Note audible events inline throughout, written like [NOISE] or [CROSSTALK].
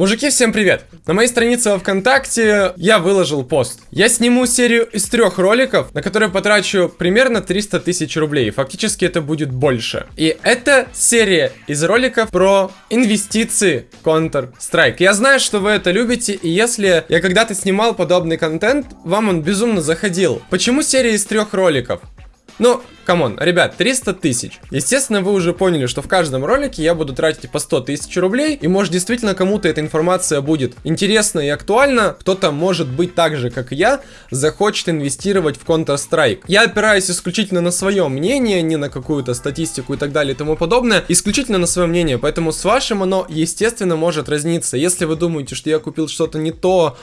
Мужики, всем привет! На моей странице во ВКонтакте я выложил пост. Я сниму серию из трех роликов, на которые потрачу примерно 300 тысяч рублей. Фактически это будет больше. И это серия из роликов про инвестиции Counter-Strike. Я знаю, что вы это любите, и если я когда-то снимал подобный контент, вам он безумно заходил. Почему серия из трех роликов? Ну, come on, ребят, 300 тысяч. Естественно, вы уже поняли, что в каждом ролике я буду тратить по 100 тысяч рублей, и может действительно кому-то эта информация будет интересна и актуальна, кто-то может быть так же, как я, захочет инвестировать в Counter-Strike. Я опираюсь исключительно на свое мнение, не на какую-то статистику и так далее и тому подобное, исключительно на свое мнение, поэтому с вашим оно, естественно, может разниться. Если вы думаете, что я купил что-то не то,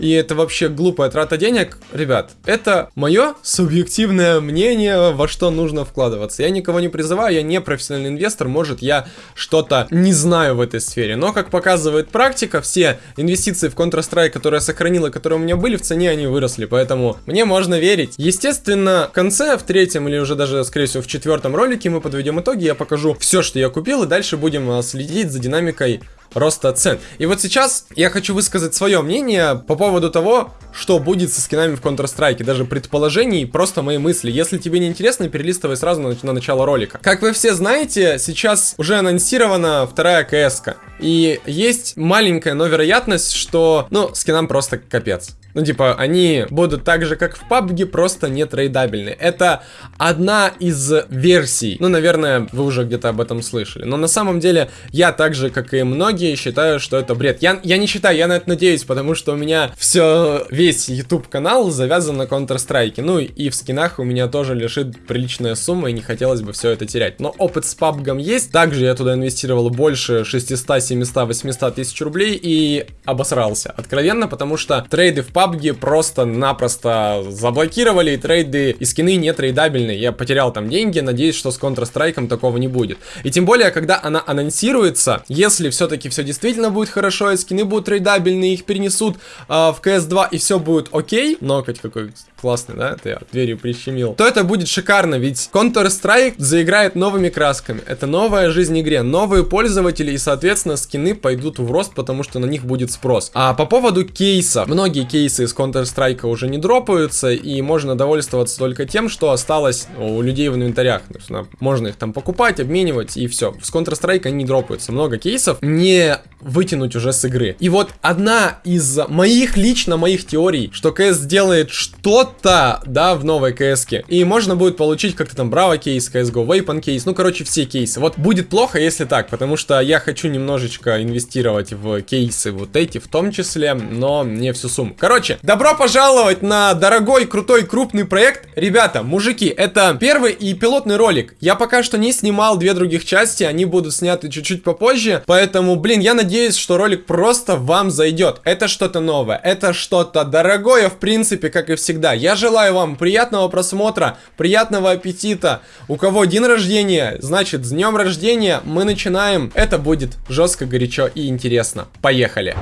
и это вообще глупая трата денег, ребят, это мое субъективное мнение, во что нужно вкладываться. Я никого не призываю, я не профессиональный инвестор, может я что-то не знаю в этой сфере, но как показывает практика, все инвестиции в Counter-Strike, которые я сохранил которые у меня были, в цене они выросли, поэтому мне можно верить. Естественно, в конце, в третьем или уже даже, скорее всего, в четвертом ролике мы подведем итоги, я покажу все, что я купил, и дальше будем а, следить за динамикой роста цен. И вот сейчас я хочу высказать свое мнение по поводу того, что будет со скинами в Counter-Strike, даже предположений, просто мои мысли. Если тебе не интересно, перелистывай сразу на, на начало ролика. Как вы все знаете, сейчас уже анонсирована вторая кс -ка. И есть маленькая, но вероятность, что, ну, скинам просто капец. Ну, типа, они будут так же, как в PUBG, просто не трейдабельны. Это одна из версий. Ну, наверное, вы уже где-то об этом слышали. Но на самом деле, я так же, как и многие, считаю, что это бред. Я, я не считаю, я на это надеюсь, потому что у меня все, весь YouTube канал завязан на Counter-Strike. Ну, и в скинах у меня тоже лежит приличная сумма, и не хотелось бы все это терять. Но опыт с PUBG есть. Также я туда инвестировал больше 600, 700, 800 тысяч рублей и обосрался. Откровенно, потому что трейды в PUBG PUBG просто-напросто заблокировали, и трейды и скины не трейдабельные. Я потерял там деньги, надеюсь, что с Counter-Strike такого не будет. И тем более, когда она анонсируется, если все-таки все действительно будет хорошо, и скины будут трейдабельные, их перенесут э, в CS2, и все будет окей, но хоть какой классный, да, я дверью прищемил, то это будет шикарно, ведь Counter-Strike заиграет новыми красками. Это новая жизнь игре, новые пользователи, и, соответственно, скины пойдут в рост, потому что на них будет спрос. А по поводу кейса, многие кейсы кейсы из Counter-Strike уже не дропаются, и можно довольствоваться только тем, что осталось у людей в инвентарях. То есть, можно их там покупать, обменивать, и все. С Counter-Strike они не дропаются. Много кейсов не вытянуть уже с игры. И вот одна из моих, лично моих теорий, что CS сделает что-то, да, в новой CS, -ке, и можно будет получить как-то там Браво кейс, CSGO, Weapon кейс, ну, короче, все кейсы. Вот будет плохо, если так, потому что я хочу немножечко инвестировать в кейсы вот эти в том числе, но не всю сумму. Короче, Короче, добро пожаловать на дорогой, крутой, крупный проект. Ребята, мужики, это первый и пилотный ролик. Я пока что не снимал две других части, они будут сняты чуть-чуть попозже. Поэтому, блин, я надеюсь, что ролик просто вам зайдет. Это что-то новое, это что-то дорогое, в принципе, как и всегда. Я желаю вам приятного просмотра, приятного аппетита. У кого день рождения, значит, с днем рождения мы начинаем. Это будет жестко, горячо и интересно. Поехали!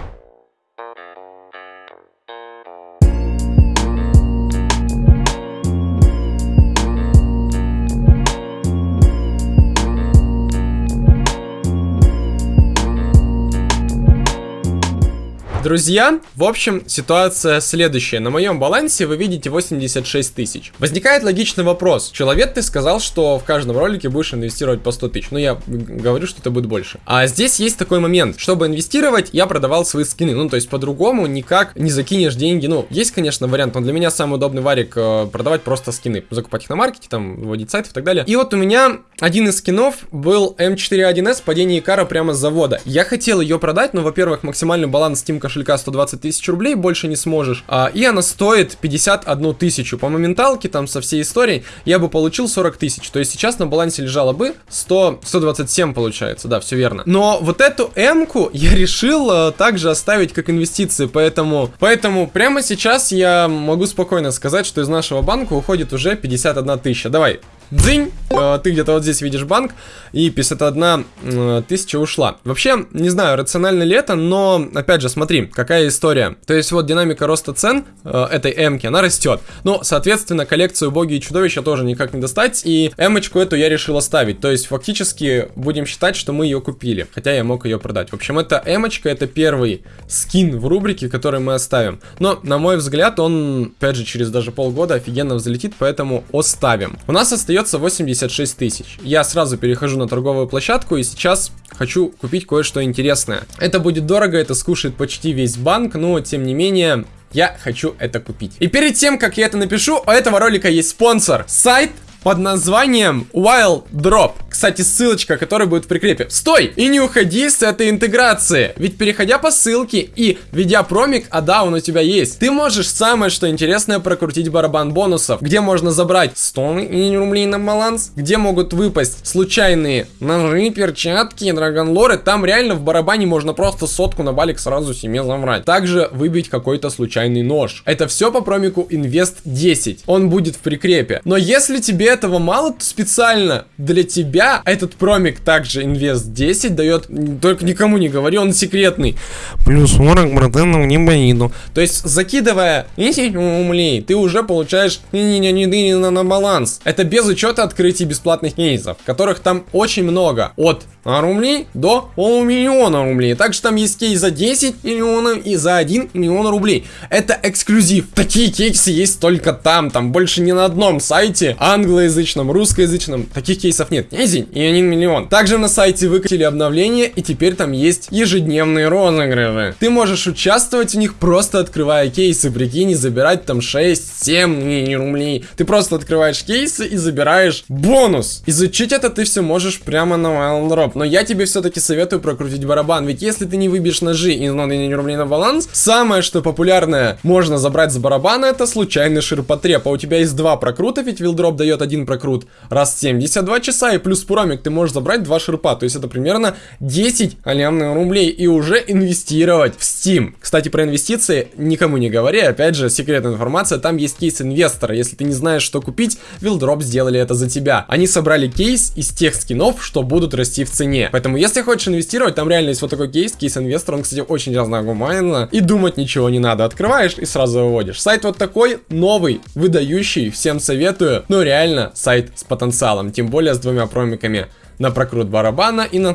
Друзья, в общем, ситуация следующая. На моем балансе вы видите 86 тысяч. Возникает логичный вопрос. Человек, ты сказал, что в каждом ролике будешь инвестировать по 100 тысяч. Ну, я говорю, что это будет больше. А здесь есть такой момент. Чтобы инвестировать, я продавал свои скины. Ну, то есть, по-другому никак не закинешь деньги. Ну, есть, конечно, вариант, но для меня самый удобный варик э, продавать просто скины. Закупать их на маркете, там, вводить сайт и так далее. И вот у меня один из скинов был М41С, падение Икара прямо с завода. Я хотел ее продать, но, во-первых, максимальный баланс Steam кошелька кошелька 120 тысяч рублей, больше не сможешь. А, и она стоит 51 тысячу. По моменталке, там, со всей историей, я бы получил 40 тысяч. То есть сейчас на балансе лежало бы 100, 127 получается, да, все верно. Но вот эту М-ку я решил а, также оставить как инвестиции, поэтому, поэтому прямо сейчас я могу спокойно сказать, что из нашего банка уходит уже 51 тысяча. Давай, дзынь, э, ты где-то вот здесь видишь банк, и 51 э, тысяча ушла. Вообще, не знаю, рационально ли это, но, опять же, смотри, какая история. То есть вот динамика роста цен э, этой эмки, она растет. Ну, соответственно, коллекцию боги и чудовища тоже никак не достать, и эмочку эту я решил оставить. То есть, фактически, будем считать, что мы ее купили, хотя я мог ее продать. В общем, эта эмочка, это первый скин в рубрике, который мы оставим. Но, на мой взгляд, он, опять же, через даже полгода офигенно взлетит, поэтому оставим. У нас остается 86 тысяч. Я сразу перехожу на торговую площадку и сейчас хочу купить кое-что интересное. Это будет дорого, это скушает почти весь банк, но, тем не менее, я хочу это купить. И перед тем, как я это напишу, у этого ролика есть спонсор. Сайт под названием Wild Drop. Кстати, ссылочка, которая будет в прикрепе. Стой! И не уходи с этой интеграции. Ведь переходя по ссылке и введя промик, а да, он у тебя есть, ты можешь самое что интересное прокрутить барабан бонусов, где можно забрать 100 рублей на баланс, где могут выпасть случайные ножи, перчатки, драгонлоры. Там реально в барабане можно просто сотку на балик сразу себе забрать. Также выбить какой-то случайный нож. Это все по промику Invest 10. Он будет в прикрепе. Но если тебе этого мало, то специально для тебя этот промик также инвест 10 дает, только никому не говори, он секретный. Плюс 40 процентов не боину. То есть, закидывая 10 рублей, ты уже получаешь на баланс. Это без учета открытий бесплатных кейсов, которых там очень много. От рублей до полумиллиона рублей. Также там есть кейс за 10 миллионов и за 1 миллион рублей. Это эксклюзив. Такие кейсы есть только там. Там больше ни на одном сайте англоязычном, русскоязычном. Таких кейсов нет. Низень и 1 миллион. Также на сайте выкатили обновление и теперь там есть ежедневные розыгрыши. Ты можешь участвовать в них просто открывая кейсы. Прикинь, и забирать там 6-7 рублей. Ты просто открываешь кейсы и забираешь бонус. Изучить это ты все можешь прямо на Wild но я тебе все-таки советую прокрутить барабан, ведь если ты не выбьешь ножи и не рублей на баланс, самое что популярное можно забрать с барабана, это случайный ширпотреб, а у тебя есть два прокрута, ведь вилдроп дает один прокрут раз в 72 часа, и плюс промик ты можешь забрать два ширпа, то есть это примерно 10 алямных рублей, и уже инвестировать в Steam. Кстати, про инвестиции никому не говори, опять же, секретная информация, там есть кейс инвестора, если ты не знаешь, что купить, вилдроп сделали это за тебя. Они собрали кейс из тех скинов, что будут расти в цене. Поэтому, если хочешь инвестировать, там реально есть вот такой кейс, кейс инвестор, он, кстати, очень разногуманно, и думать ничего не надо. Открываешь и сразу выводишь. Сайт вот такой, новый, выдающий, всем советую. Ну, реально, сайт с потенциалом, тем более с двумя промиками на прокрут барабана и на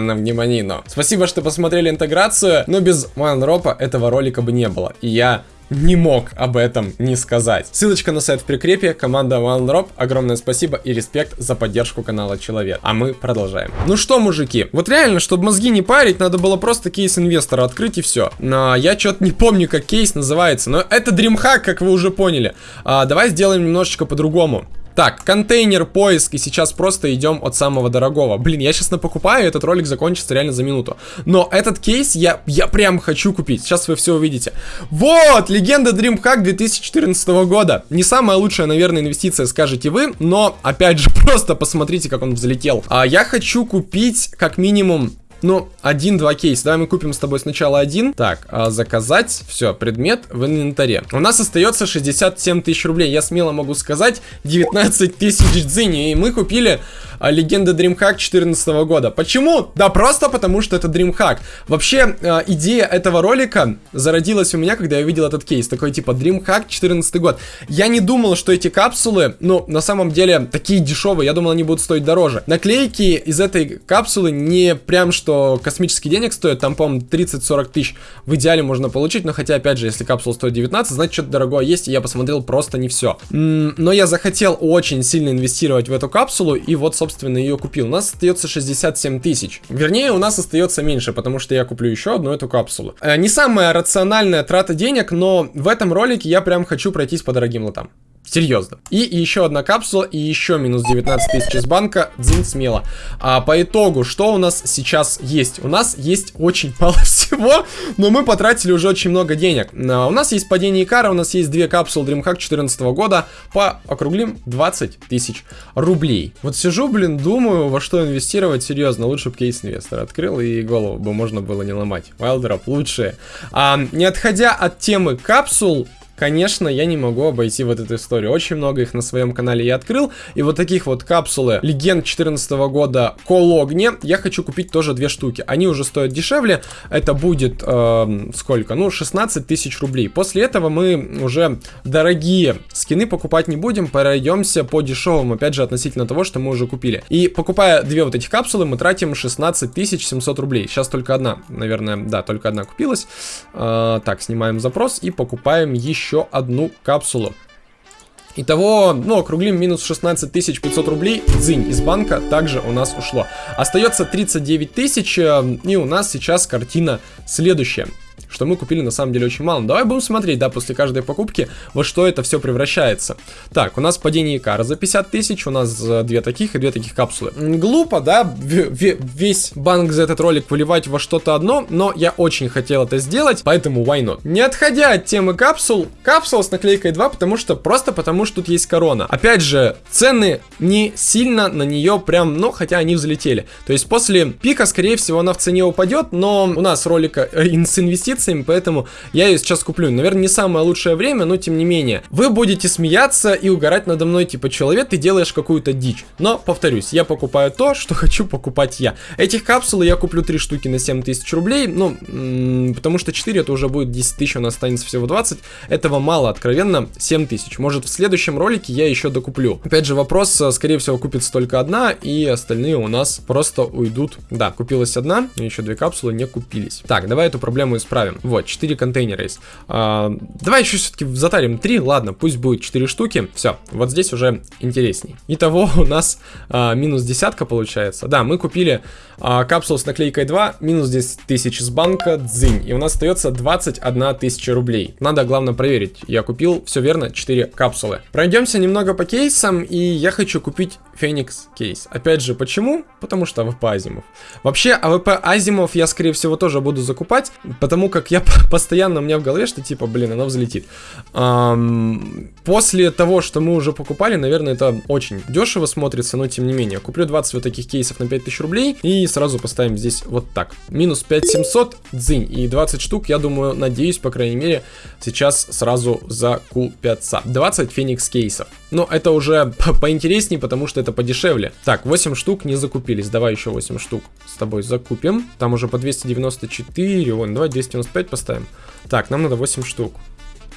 на внимание. Спасибо, что посмотрели интеграцию, но без Вайнропа этого ролика бы не было. И я не мог об этом не сказать. Ссылочка на сайт в прикрепе, команда OneDrop, огромное спасибо и респект за поддержку канала Человек. А мы продолжаем. Ну что, мужики, вот реально, чтобы мозги не парить, надо было просто кейс инвестора открыть и все. Но я что-то не помню, как кейс называется, но это DreamHack, как вы уже поняли. А, давай сделаем немножечко по-другому. Так, контейнер, поиск, и сейчас просто идем от самого дорогого. Блин, я сейчас напокупаю, этот ролик закончится реально за минуту. Но этот кейс я, я прям хочу купить, сейчас вы все увидите. Вот, легенда DreamHack 2014 года. Не самая лучшая, наверное, инвестиция, скажете вы, но, опять же, [LAUGHS] просто посмотрите, как он взлетел. А, я хочу купить, как минимум, ну, один-два кейса. Давай мы купим с тобой сначала один. Так, а, заказать. Все, предмет в инвентаре. У нас остается 67 тысяч рублей. Я смело могу сказать 19 тысяч дзини. И мы купили а, легенда DreamHack 2014 года. Почему? Да просто потому, что это DreamHack. Вообще, а, идея этого ролика зародилась у меня, когда я видел этот кейс. Такой типа DreamHack 14 год. Я не думал, что эти капсулы, ну, на самом деле, такие дешевые. Я думал, они будут стоить дороже. Наклейки из этой капсулы не прям что космический денег стоит, там, по-моему, 30-40 тысяч в идеале можно получить, но хотя, опять же, если капсула стоит 19, значит, что-то дорогое есть, и я посмотрел просто не все. Но я захотел очень сильно инвестировать в эту капсулу, и вот, собственно, ее купил. У нас остается 67 тысяч. Вернее, у нас остается меньше, потому что я куплю еще одну эту капсулу. Э, не самая рациональная трата денег, но в этом ролике я прям хочу пройтись по дорогим лотам. Серьезно. И еще одна капсула, и еще минус 19 тысяч из банка. Дзинь смело. А по итогу, что у нас сейчас есть? У нас есть очень мало [LAUGHS] всего, но мы потратили уже очень много денег. А, у нас есть падение Икара, у нас есть две капсулы DreamHack 2014 года по округлим 20 тысяч рублей. Вот сижу, блин, думаю, во что инвестировать, серьезно. Лучше бы кейс инвестор открыл, и голову бы можно было не ломать. Wildrop лучшие. А, не отходя от темы капсул, конечно, я не могу обойти вот эту историю. Очень много их на своем канале я открыл. И вот таких вот капсулы легенд 14 года Кологне я хочу купить тоже две штуки. Они уже стоят дешевле. Это будет э, сколько? Ну, 16 тысяч рублей. После этого мы уже дорогие скины покупать не будем. Пройдемся по дешевым, опять же, относительно того, что мы уже купили. И покупая две вот этих капсулы, мы тратим 16 700 рублей. Сейчас только одна, наверное, да, только одна купилась. Э, так, снимаем запрос и покупаем еще одну капсулу. Итого, ну, округлим минус 16 500 рублей. Дзынь из банка также у нас ушло. Остается 39 тысяч, э, и у нас сейчас картина следующая что мы купили на самом деле очень мало. Давай будем смотреть, да, после каждой покупки, во что это все превращается. Так, у нас падение Икара за 50 тысяч, у нас э, две таких и две таких капсулы. Глупо, да, весь банк за этот ролик выливать во что-то одно, но я очень хотел это сделать, поэтому why not? Не отходя от темы капсул, капсула с наклейкой 2, потому что, просто потому что тут есть корона. Опять же, цены не сильно на нее прям, ну, хотя они взлетели. То есть после пика, скорее всего, она в цене упадет, но у нас ролика э, с инвестициями инвестициями, поэтому я ее сейчас куплю. Наверное, не самое лучшее время, но тем не менее. Вы будете смеяться и угорать надо мной, типа, человек, ты делаешь какую-то дичь. Но, повторюсь, я покупаю то, что [LAUGHS] хочу покупать я. Этих капсул я куплю 3 штуки на 7 тысяч рублей, ну, потому что 4 это уже будет 10 тысяч, у нас останется всего 20. Этого мало, откровенно, 7 тысяч. Может, в следующем ролике я еще докуплю. Опять же, вопрос, э, скорее всего, купится только одна, и остальные у нас просто уйдут. Да, купилась одна, еще две капсулы не купились. Так, давай эту проблему исправим оставим. Вот, 4 контейнера есть. А, давай еще все-таки затарим 3, ладно, пусть будет 4 штуки. Все, вот здесь уже интересней. Итого у нас а, минус десятка получается. Да, мы купили а, капсулу с наклейкой 2, минус 10 тысяч с банка, дзынь. И у нас остается 21 тысяча рублей. Надо, главное, проверить. Я купил, все верно, 4 капсулы. Пройдемся немного по кейсам, и я хочу купить Phoenix Case. Опять же, почему? Потому что AWP Asiimov. Вообще, AWP Asiimov я, скорее всего, тоже буду закупать, потому как я [LAUGHS] постоянно у меня в голове, что типа, блин, оно взлетит. Эм, после того, что мы уже покупали, наверное, это очень дешево смотрится, но тем не менее. Куплю 20 вот таких кейсов на 5000 рублей и сразу поставим здесь вот так. Минус 5700, дзынь. И 20 штук, я думаю, надеюсь, по крайней мере, сейчас сразу закупятся. 20 Феникс кейсов. Но это уже [LAUGHS] поинтереснее, потому что это подешевле. Так, 8 штук не закупились. Давай еще 8 штук с тобой закупим. Там уже по 294. Вон, давай 295 поставим. Так, нам надо 8 штук.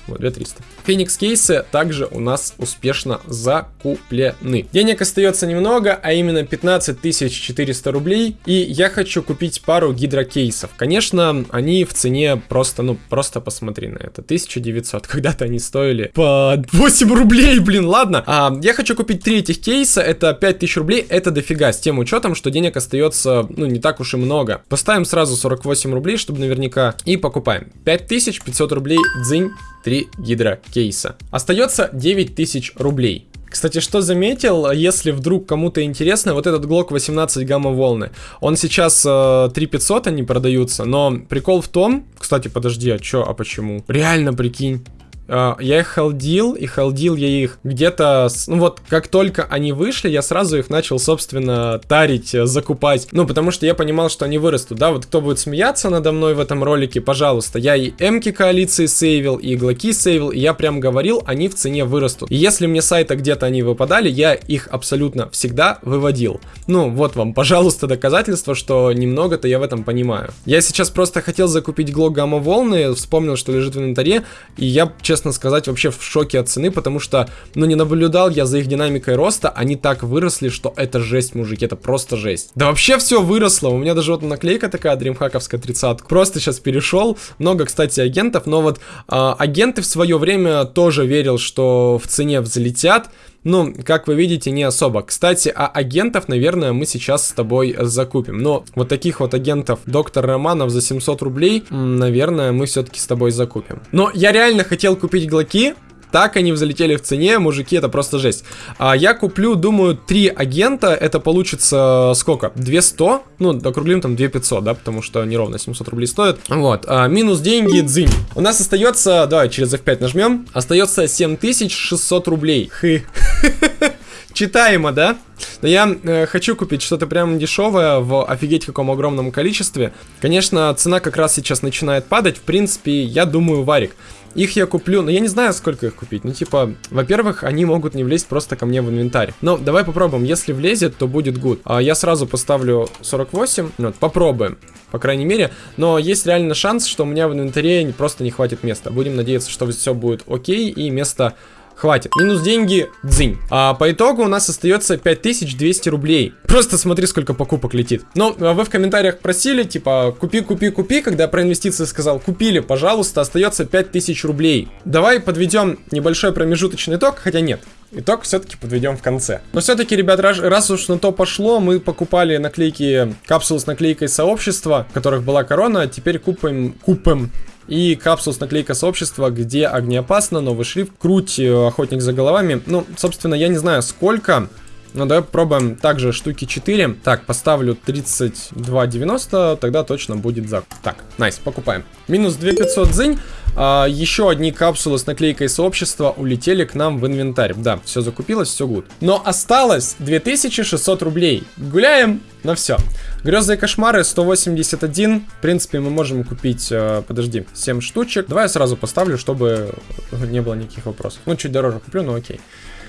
Вот, 2300. Феникс кейсы также у нас успешно закуплены. Денег остается немного, а именно 15 400 рублей. И я хочу купить пару гидрокейсов. Конечно, они в цене просто, ну, просто посмотри на это. 1900. [LAUGHS] Когда-то они стоили по 8 рублей, блин, ладно. А, я хочу купить три этих кейса. Это 5000 рублей. Это дофига. С тем учетом, что денег остается, ну, не так уж и много. Поставим сразу 48 рублей, чтобы наверняка. И покупаем. 5500 рублей. Дзынь. 3 гидрокейса. Остается 9000 рублей. Кстати, что заметил, если вдруг кому-то интересно, вот этот Glock 18 гамма-волны, он сейчас э, 3500 они продаются, но прикол в том, кстати, подожди, а чё, а почему? Реально, прикинь, я их холдил, и холдил я их где-то, ну вот, как только они вышли, я сразу их начал, собственно, тарить, э, закупать. Ну, потому что я понимал, что они вырастут, да, вот кто будет смеяться надо мной в этом ролике, пожалуйста, я и эмки коалиции сейвил, и иглаки сейвил, и я прям говорил, они в цене вырастут. И если мне сайта где-то они выпадали, я их абсолютно всегда выводил. Ну, вот вам, пожалуйста, доказательство, что немного-то я в этом понимаю. Я сейчас просто хотел закупить глок гамма волны, вспомнил, что лежит в инвентаре, и я, честно честно сказать, вообще в шоке от цены, потому что, ну, не наблюдал я за их динамикой роста, они так выросли, что это жесть, мужики, это просто жесть. Да вообще все выросло, у меня даже вот наклейка такая, дримхаковская 30 Просто сейчас перешел, много, кстати, агентов, но вот а, агенты в свое время тоже верил, что в цене взлетят, ну, как вы видите, не особо. Кстати, а агентов, наверное, мы сейчас с тобой закупим. Но вот таких вот агентов доктор Романов за 700 рублей, наверное, мы все-таки с тобой закупим. Но я реально хотел купить глоки, так они взлетели в цене, мужики, это просто жесть. А я куплю, думаю, три агента, это получится сколько? 200? Ну, округлим там 2500, да, потому что неровно 700 рублей стоит. Вот, а, минус деньги, дзынь. У нас остается, давай через F5 нажмем, остается 7600 рублей. Хы. [LAUGHS] Читаемо, да? Но я э, хочу купить что-то прям дешевое в офигеть каком огромном количестве. Конечно, цена как раз сейчас начинает падать. В принципе, я думаю, варик. Их я куплю, но я не знаю, сколько их купить. Ну, типа, во-первых, они могут не влезть просто ко мне в инвентарь. Но давай попробуем. Если влезет, то будет good. А я сразу поставлю 48. Вот, попробуем. По крайней мере. Но есть реально шанс, что у меня в инвентаре просто не хватит места. Будем надеяться, что все будет окей и место Хватит. Минус деньги, дзынь. А по итогу у нас остается 5200 рублей. Просто смотри, сколько покупок летит. Но а вы в комментариях просили, типа, купи, купи, купи. Когда я про инвестиции сказал, купили, пожалуйста, остается 5000 рублей. Давай подведем небольшой промежуточный итог, хотя нет. Итог все-таки подведем в конце. Но все-таки, ребят, раз, раз уж на то пошло, мы покупали наклейки, капсулы с наклейкой сообщества, в которых была корона, теперь купим, купим и капсул с наклейкой сообщества, где огнеопасно, новый шрифт, круть, э, охотник за головами. Ну, собственно, я не знаю сколько, но давай попробуем также штуки 4. Так, поставлю 32,90, тогда точно будет за. Так, найс, покупаем. Минус 2500 зынь. А, еще одни капсулы с наклейкой сообщества улетели к нам в инвентарь. Да, все закупилось, все гуд. Но осталось 2600 рублей. Гуляем на все. Грезы и кошмары 181. В принципе, мы можем купить, э, подожди, 7 штучек. Давай я сразу поставлю, чтобы не было никаких вопросов. Ну, чуть дороже куплю, но окей.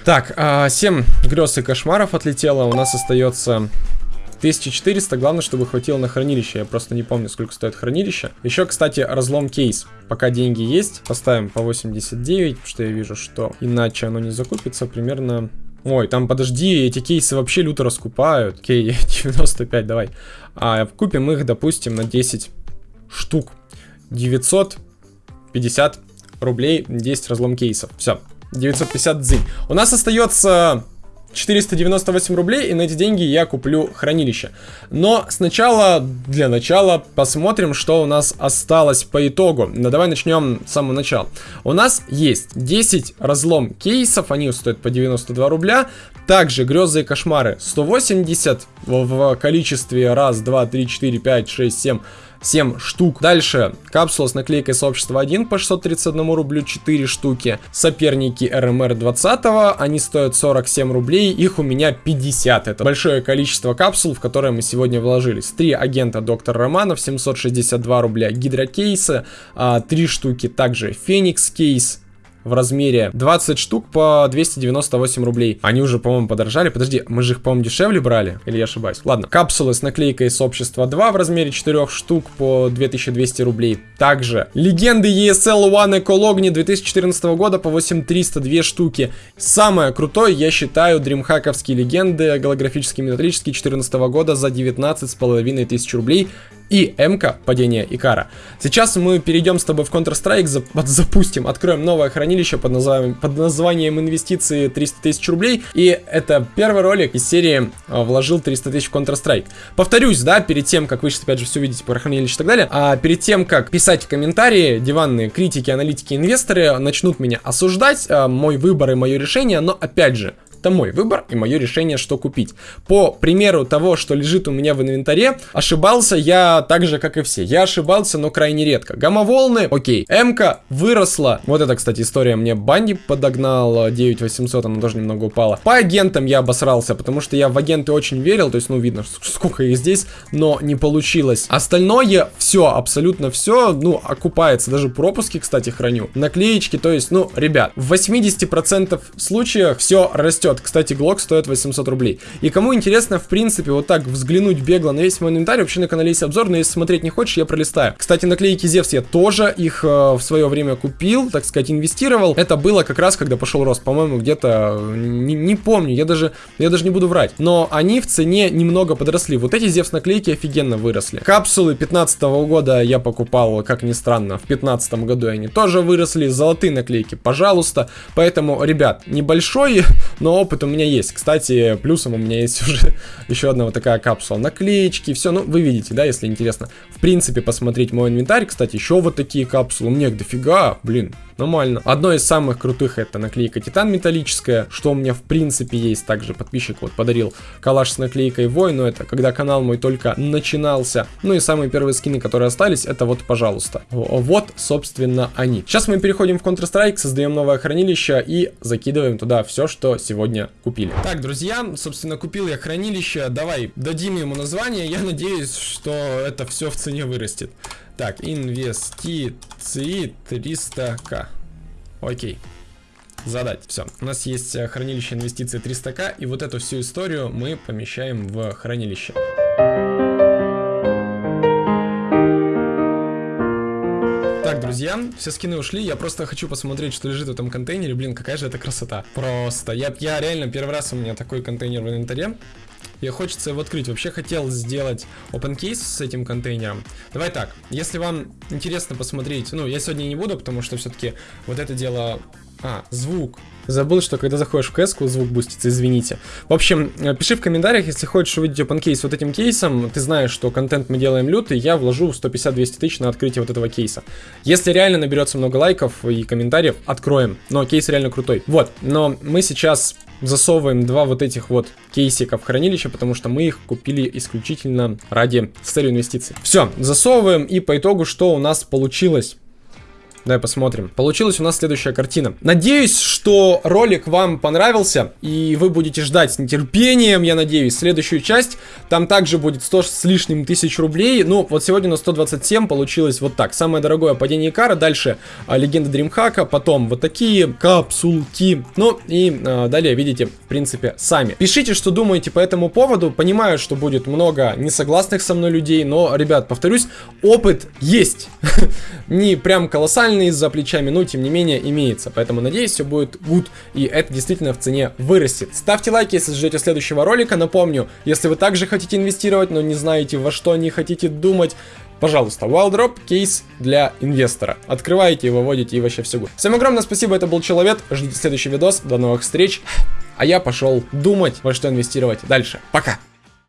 Так, э, 7 грез и кошмаров отлетело. У нас остается 1400, главное, чтобы хватило на хранилище. Я просто не помню, сколько стоит хранилище. Еще, кстати, разлом кейс. Пока деньги есть, поставим по 89, потому что я вижу, что иначе оно не закупится примерно... Ой, там, подожди, эти кейсы вообще люто раскупают. Окей, [LAUGHS] 95, давай. А, купим их, допустим, на 10 штук. 950 рублей, 10 разлом кейсов. Все, 950 дзынь. У нас остается 498 рублей, и на эти деньги я куплю хранилище. Но сначала, для начала, посмотрим, что у нас осталось по итогу. Ну, давай начнем с самого начала. У нас есть 10 разлом кейсов, они стоят по 92 рубля. Также грезы и кошмары 180 в, в количестве раз, два, три, четыре, пять, шесть, семь 7 штук. Дальше капсула с наклейкой сообщества 1 по 631 рублю 4 штуки. Соперники РМР 20, они стоят 47 рублей, их у меня 50. Это большое количество капсул, в которые мы сегодня вложились. 3 агента Доктор Романов, 762 рубля гидрокейсы, 3 а, штуки также Феникс кейс, в размере 20 штук по 298 рублей. Они уже, по-моему, подорожали. Подожди, мы же их, по-моему, дешевле брали? Или я ошибаюсь? Ладно. Капсулы с наклейкой с общества 2 в размере 4 штук по 2200 рублей. Также легенды ESL One Ecologni 2014 года по 8300 2 штуки. Самое крутое, я считаю, дримхаковские легенды голографические металлические 2014 года за 19 с половиной тысяч рублей и МК падение Икара. Сейчас мы перейдем с тобой в Counter-Strike, [LAUGHS] запустим, откроем новое хранилище под названием, под названием инвестиции 300 тысяч рублей. И это первый ролик из серии а, вложил 300 тысяч в Counter-Strike. Повторюсь, да, перед тем, как вы сейчас опять же все видите про хранилище и так далее, а перед тем, как писать в комментарии, диванные критики, аналитики, инвесторы начнут меня осуждать, а, мой выбор и мое решение, но опять же, это мой выбор и мое решение, что купить. По примеру того, что лежит у меня в инвентаре, ошибался я так же, как и все. Я ошибался, но крайне редко. Гамма-волны, окей. М-ка выросла. Вот это, кстати, история мне Банди подогнал. 9800, она тоже немного упала. По агентам я обосрался, потому что я в агенты очень верил. То есть, ну, видно, сколько их здесь, но не получилось. Остальное, все, абсолютно все, ну, окупается. Даже пропуски, кстати, храню. Наклеечки, то есть, ну, ребят, в 80% случаях все растет вот, кстати, Глок стоит 800 рублей. И кому интересно, в принципе, вот так взглянуть бегло на весь мой инвентарь, вообще на канале есть обзор, но если смотреть не хочешь, я пролистаю. Кстати, наклейки Зевс я тоже их э, в свое время купил, так сказать, инвестировал. Это было как раз, когда пошел рост, по-моему, где-то, не, не помню, я даже, я даже не буду врать. Но они в цене немного подросли. Вот эти Зевс наклейки офигенно выросли. Капсулы 15 -го года я покупал, как ни странно, в 15 году они тоже выросли. Золотые наклейки, пожалуйста. Поэтому, ребят, небольшой, [LAUGHS] но опыт у меня есть. Кстати, плюсом у меня есть [LAUGHS] уже еще одна вот такая капсула. Наклеечки, все, ну, вы видите, да, если интересно. В принципе, посмотреть мой инвентарь, кстати, еще вот такие капсулы. Мне их дофига, блин, нормально. Одно из самых крутых это наклейка Титан металлическая, что у меня в принципе есть. Также подписчик вот подарил калаш с наклейкой Вой, но это когда канал мой только начинался. Ну и самые первые скины, которые остались, это вот, пожалуйста. Вот, собственно, они. Сейчас мы переходим в Counter-Strike, создаем новое хранилище и закидываем туда все, что сегодня купили. Так, друзья, собственно, купил я хранилище. Давай дадим ему название. Я надеюсь, что это все в цене вырастет. Так, инвестиции 300к. Окей. Задать. Все. У нас есть э, хранилище инвестиций 300к, и вот эту всю историю мы помещаем в хранилище. Друзья, все скины ушли, я просто хочу посмотреть, что лежит в этом контейнере, блин, какая же это красота. Просто, я, я реально первый раз у меня такой контейнер в инвентаре, и хочется его открыть. Вообще хотел сделать open case с этим контейнером. Давай так, если вам интересно посмотреть, ну, я сегодня не буду, потому что все-таки вот это дело а, звук. Забыл, что когда заходишь в кс звук бустится, извините. В общем, э, пиши в комментариях, если хочешь увидеть open кейс вот этим кейсом, ты знаешь, что контент мы делаем лютый, я вложу 150-200 тысяч на открытие вот этого кейса. Если реально наберется много лайков и комментариев, откроем. Но кейс реально крутой. Вот, но мы сейчас засовываем два вот этих вот кейсика в хранилище, потому что мы их купили исключительно ради с целью инвестиций. Все, засовываем и по итогу что у нас получилось? Давай посмотрим. Получилась у нас следующая картина. Надеюсь, что ролик вам понравился, и вы будете ждать с нетерпением, я надеюсь, следующую часть. Там также будет 100 с лишним тысяч рублей. Ну, вот сегодня на 127 получилось вот так. Самое дорогое падение Икара, дальше а, легенда Дримхака, потом вот такие капсулки. Ну, и а, далее видите, в принципе, сами. Пишите, что думаете по этому поводу. Понимаю, что будет много несогласных со мной людей, но, ребят, повторюсь, опыт есть. [LAUGHS] Не прям колоссальный нормальный за плечами, но тем не менее имеется. Поэтому надеюсь, все будет good, и это действительно в цене вырастет. Ставьте лайки, если ждете следующего ролика. Напомню, если вы также хотите инвестировать, но не знаете во что не хотите думать, Пожалуйста, Wildrop кейс для инвестора. Открываете, выводите и вообще все good. Всем огромное спасибо, это был Человек. Ждите следующий видос. До новых встреч. А я пошел думать, во что инвестировать дальше. Пока!